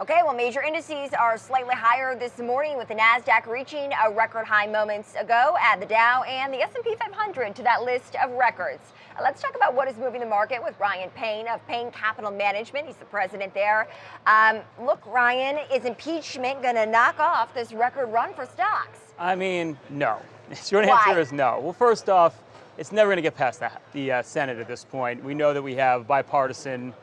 Okay, well, major indices are slightly higher this morning with the Nasdaq reaching a record high moments ago. Add the Dow and the S&P 500 to that list of records. Uh, let's talk about what is moving the market with Ryan Payne of Payne Capital Management. He's the president there. Um, look, Ryan, is impeachment going to knock off this record run for stocks? I mean, no. Why? answer is no. Well, first off, it's never going to get past the, the uh, Senate at this point. We know that we have bipartisan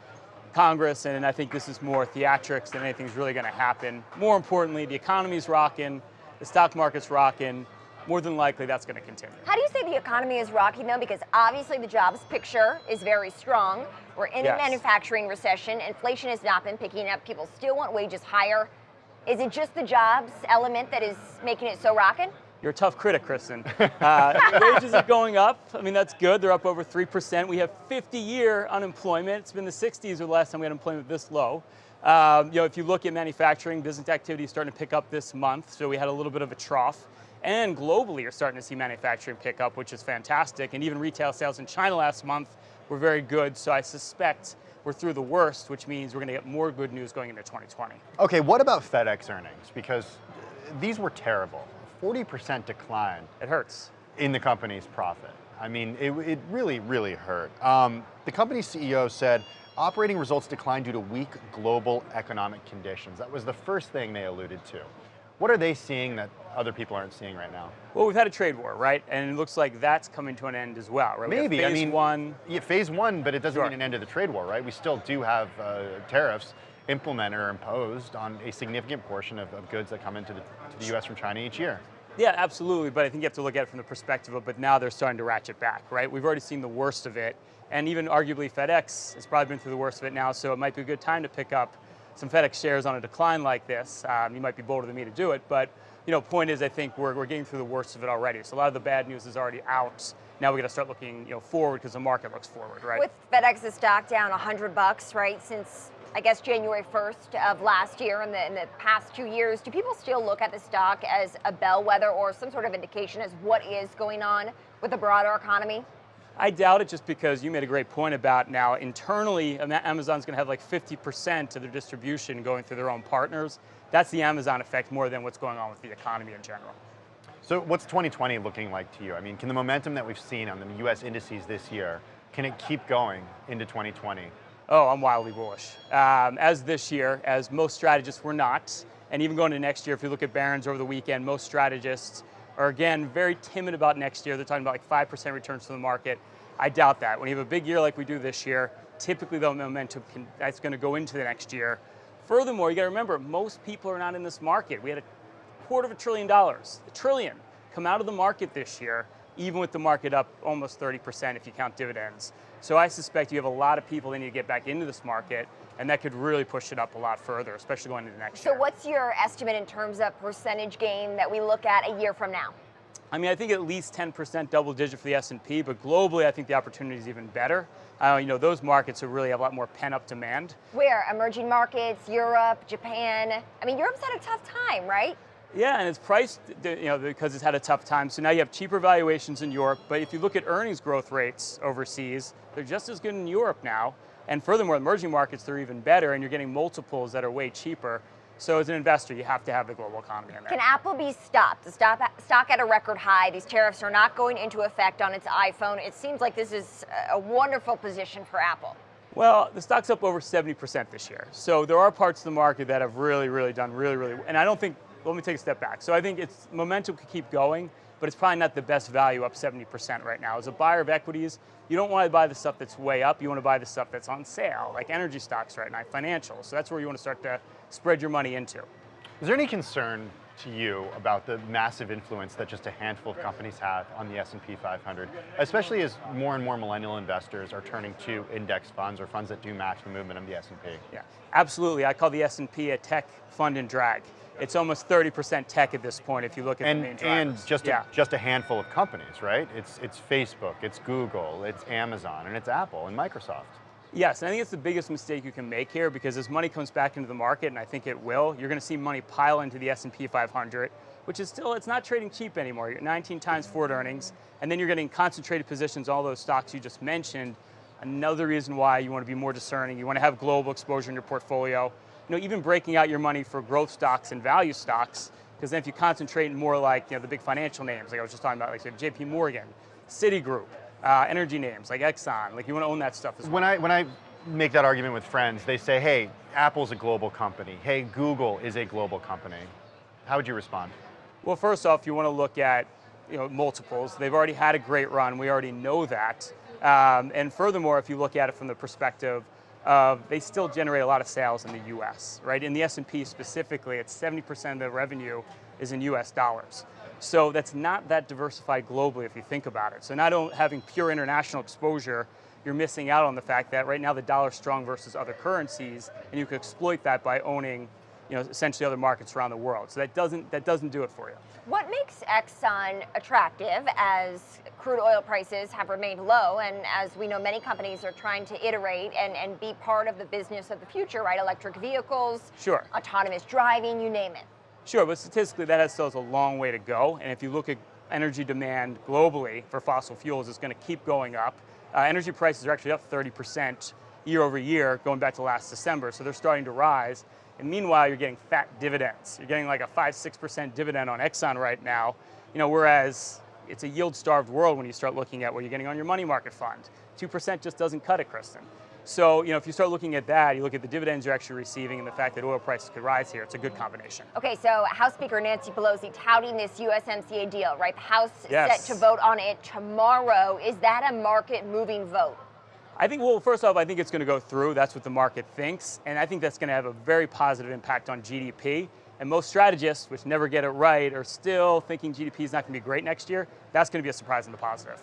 Congress, and I think this is more theatrics than anything's really going to happen. More importantly, the economy's rocking, the stock market's rocking. More than likely, that's going to continue. How do you say the economy is rocking though? Because obviously the jobs picture is very strong. We're in Yes. a manufacturing recession. Inflation has not been picking up. People still want wages higher. Is it just the jobs element that is making it so rocking? You're a tough critic, Kristen. Uh, wages are going up. I mean, that's good. They're up over 3%. We have 50-year unemployment. It's been the 60s or the last time we had unemployment this low. Um, you know, if you look at manufacturing, business activity is starting to pick up this month, so we had a little bit of a trough. And globally, you're starting to see manufacturing pick up, which is fantastic. And even retail sales in China last month were very good, so I suspect we're through the worst, which means we're going to get more good news going into 2020. Okay, what about FedEx earnings? Because these were terrible. 40% decline It hurts. in the company's profit. I mean, it, it really, really hurt. Um, the company's CEO said operating results declined due to weak global economic conditions. That was the first thing they alluded to. What are they seeing that other people aren't seeing right now? Well, we've had a trade war, right? And it looks like that's coming to an end as well, right? We Maybe, I phase mean, one. Yeah, phase one, but it doesn't Sure. mean an end to the trade war, right? We still do have uh, tariffs implemented or imposed on a significant portion of, of goods that come into the, the US from China each year. Yeah, absolutely. But I think you have to look at it from the perspective of, but now they're starting to ratchet back, right? We've already seen the worst of it. And even arguably FedEx has probably been through the worst of it now, so it might be a good time to pick up some FedEx shares on a decline like this. Um, you might be bolder than me to do it, but you know, point is I think we're, we're getting through the worst of it already. So a lot of the bad news is already out. Now we got to start looking you know, forward because the market looks forward, right? With FedEx's stock down 100 bucks, right, since I guess January 1st of last year and the, in the past two years, do people still look at the stock as a bellwether or some sort of indication as what is going on with the broader economy? I doubt it just because you made a great point about now internally, Amazon's going to have like 50% of their distribution going through their own partners. That's the Amazon effect more than what's going on with the economy in general. So what's 2020 looking like to you? I mean, can the momentum that we've seen on the US indices this year, can it keep going into 2020? Oh, I'm wildly bullish. Um, as this year, as most strategists were not, and even going to next year, if you look at Barron's over the weekend, most strategists are again very timid about next year. They're talking about like 5% returns to the market. I doubt that. When you have a big year like we do this year, typically the momentum can, that's going to go into the next year. Furthermore, you got to remember, most people are not in this market. We had a quarter of a trillion dollars, a trillion, come out of the market this year, even with the market up almost 30% if you count dividends. So I suspect you have a lot of people that need to get back into this market, and that could really push it up a lot further, especially going into next So year. So what's your estimate in terms of percentage gain that we look at a year from now? I mean, I think at least 10% double digit for the S&P, but globally, I think the opportunity is even better. Uh, you know, those markets are really have a lot more pent-up demand. Where? Emerging markets, Europe, Japan. I mean, Europe's had a tough time, right? Yeah, and it's priced, you know, because it's had a tough time. So now you have cheaper valuations in Europe. But if you look at earnings growth rates overseas, they're just as good in Europe now. And furthermore, emerging markets, they're even better, and you're getting multiples that are way cheaper. So as an investor, you have to have the global economy in there. Can Apple be stopped? The stock, stock at a record high. These tariffs are not going into effect on its iPhone. It seems like this is a wonderful position for Apple. Well, the stock's up over 70% this year. So there are parts of the market that have really, really done really, really, and I don't think, let me take a step back. So I think it's momentum could keep going, but it's probably not the best value up 70% right now. As a buyer of equities, you don't want to buy the stuff that's way up. You want to buy the stuff that's on sale, like energy stocks right now, financials. So that's where you want to start to spread your money into. Is there any concern to you about the massive influence that just a handful of companies have on the S&P 500, especially as more and more millennial investors are turning to index funds or funds that do match the movement of the S&P? Yeah, absolutely. I call the S&P a tech fund and drag. It's almost 30% tech at this point if you look at And, the main drivers. and just, yeah. a, just a handful of companies, right? It's, it's Facebook, it's Google, it's Amazon, and it's Apple and Microsoft. Yes, I think it's the biggest mistake you can make here because as money comes back into the market, and I think it will, you're going to see money pile into the S&P 500, which is still, it's not trading cheap anymore. You're 19 times forward earnings, and then you're getting concentrated positions, all those stocks you just mentioned. Another reason why you want to be more discerning, you want to have global exposure in your portfolio. you know, even breaking out your money for growth stocks and value stocks, because then if you concentrate more like you know, the big financial names, like I was just talking about, like say, JP Morgan, Citigroup, uh, energy names like Exxon, like you want to own that stuff as well. When I, when I make that argument with friends, they say, hey, Apple's a global company. Hey, Google is a global company. How would you respond? Well, first off, you want to look at you know, multiples. They've already had a great run. We already know that. Um, and furthermore, if you look at it from the perspective of they still generate a lot of sales in the U.S. Right? In the S&P specifically, it's 70% of the revenue is in U.S. dollars. So that's not that diversified globally if you think about it. So not only having pure international exposure, you're missing out on the fact that right now the dollar's strong versus other currencies, and you could exploit that by owning you know, essentially other markets around the world. So that doesn't, that doesn't do it for you. What makes Exxon attractive as crude oil prices have remained low and as we know many companies are trying to iterate and, and be part of the business of the future, right? Electric vehicles, Sure. autonomous driving, you name it. Sure, but statistically that has still has a long way to go. And if you look at energy demand globally for fossil fuels, it's going to keep going up. Uh, energy prices are actually up 30% year over year, going back to last December, so they're starting to rise. And meanwhile, you're getting fat dividends. You're getting like a 5 6% dividend on Exxon right now, you know, whereas it's a yield starved world when you start looking at what you're getting on your money market fund. 2% just doesn't cut it, Kristen. So, you know, if you start looking at that, you look at the dividends you're actually receiving and the fact that oil prices could rise here, it's a good combination. Okay, so House Speaker Nancy Pelosi touting this USMCA deal, right? The House Yes. set to vote on it tomorrow. Is that a market moving vote? I think, well, first off, I think it's going to go through. That's what the market thinks. And I think that's going to have a very positive impact on GDP. And most strategists, which never get it right, are still thinking GDP is not going to be great next year. That's going to be a surprise in the positive.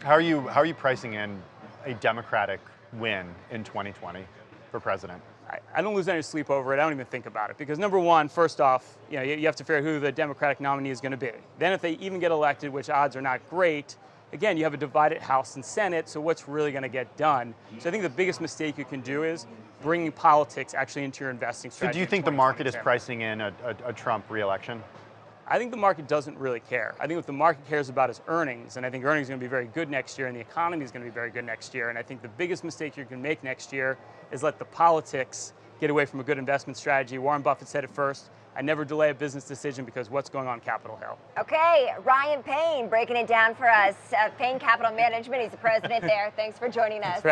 How are you, how are you pricing in a Democratic win in 2020 for president? I, I don't lose any sleep over it. I don't even think about it. Because number one, first off, you know, you, you have to figure out who the Democratic nominee is going to be. Then if they even get elected, which odds are not great, again, you have a divided House and Senate, so what's really going to get done? So I think the biggest mistake you can do is bringing politics actually into your investing So strategy. do you think the market is pricing in a, a, a Trump reelection? I think the market doesn't really care. I think what the market cares about is earnings, and I think earnings are going to be very good next year, and the economy is going to be very good next year. And I think the biggest mistake you can make next year is let the politics get away from a good investment strategy. Warren Buffett said it first. I never delay a business decision because what's going on Capitol Hill. Okay, Ryan Payne breaking it down for us. Uh, Payne Capital Management, he's the president there. Thanks for joining us.